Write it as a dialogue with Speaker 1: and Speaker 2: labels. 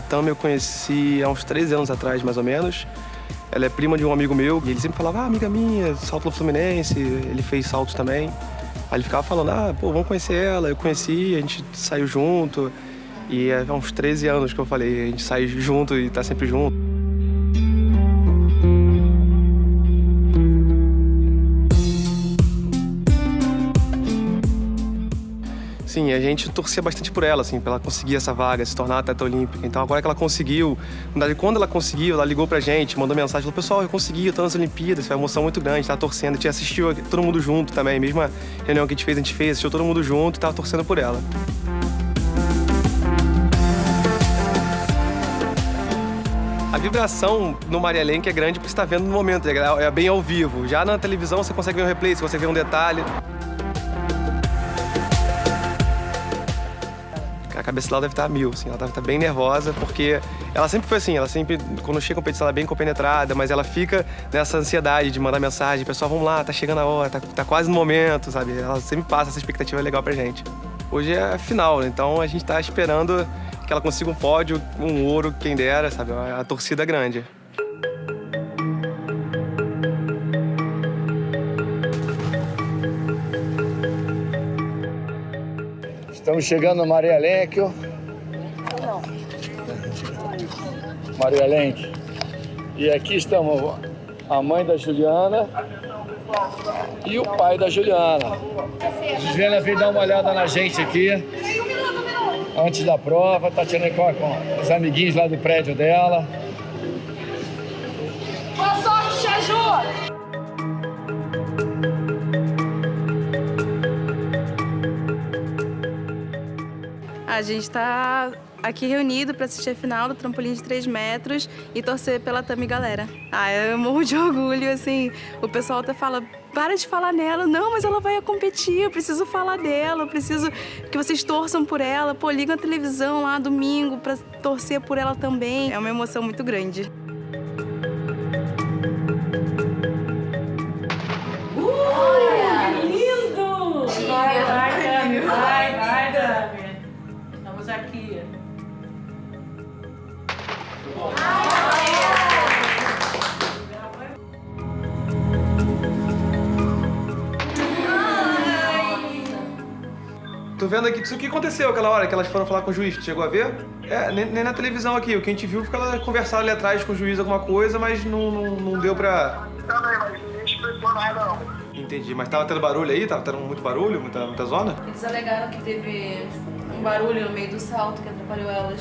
Speaker 1: Tami eu conheci há uns 13 anos atrás, mais ou menos. Ela é prima de um amigo meu e ele sempre falava, ah, amiga minha, salto no Fluminense, ele fez saltos também. Aí ele ficava falando, ah, pô, vamos conhecer ela. Eu conheci, a gente saiu junto. E há uns 13 anos que eu falei, a gente sai junto e tá sempre junto. Sim, a gente torcia bastante por ela, assim, pra ela conseguir essa vaga, se tornar atleta olímpica. Então agora que ela conseguiu, quando ela conseguiu, ela ligou pra gente, mandou mensagem, falou, pessoal, eu consegui, eu tô nas Olimpíadas, foi uma emoção muito grande, tava torcendo, a gente assistiu todo mundo junto também, mesmo a reunião que a gente fez, a gente fez, assistiu todo mundo junto e tava torcendo por ela. A vibração no Maria Lenk é grande porque você está vendo no momento, é, é bem ao vivo. Já na televisão você consegue ver um replay, você consegue ver um detalhe. A cabeça dela deve estar a mil, assim, ela estar bem nervosa, porque ela sempre foi assim, ela sempre, quando chega a competição, ela é bem compenetrada, mas ela fica nessa ansiedade de mandar mensagem, pessoal, vamos lá, tá chegando a hora, tá, tá quase no momento, sabe? Ela sempre passa essa expectativa legal pra gente. Hoje é a final, né? então a gente tá esperando que ela consiga um pódio, um ouro, quem dera, sabe? A torcida é grande.
Speaker 2: Estamos chegando no Maria Lenk. Maria Lenk. E aqui estamos a mãe da Juliana e o pai da Juliana. A Juliana veio dar uma olhada na gente aqui antes da prova, tá tirando com, com os amiguinhos lá do prédio dela.
Speaker 3: Boa sorte,
Speaker 4: A gente está aqui reunido para assistir a final do trampolim de 3 metros e torcer pela Tami galera. Ah, eu morro de orgulho, assim, o pessoal até fala, para de falar nela, não, mas ela vai competir, eu preciso falar dela, eu preciso que vocês torçam por ela, pô, ligam a televisão lá domingo para torcer por ela também. É uma emoção muito grande.
Speaker 1: Tô vendo aqui, o que aconteceu aquela hora que elas foram falar com o juiz? chegou a ver? É, nem, nem, na televisão aqui. O que a gente viu foi que elas conversaram ali atrás com o juiz alguma coisa, mas não, não, não deu pra...
Speaker 5: Também, mas ninguém explicou nada, não.
Speaker 1: Entendi. Mas tava tendo barulho aí? Tava tendo muito barulho? Muita, muita zona?
Speaker 4: Eles alegaram que teve um barulho no meio do salto que atrapalhou elas.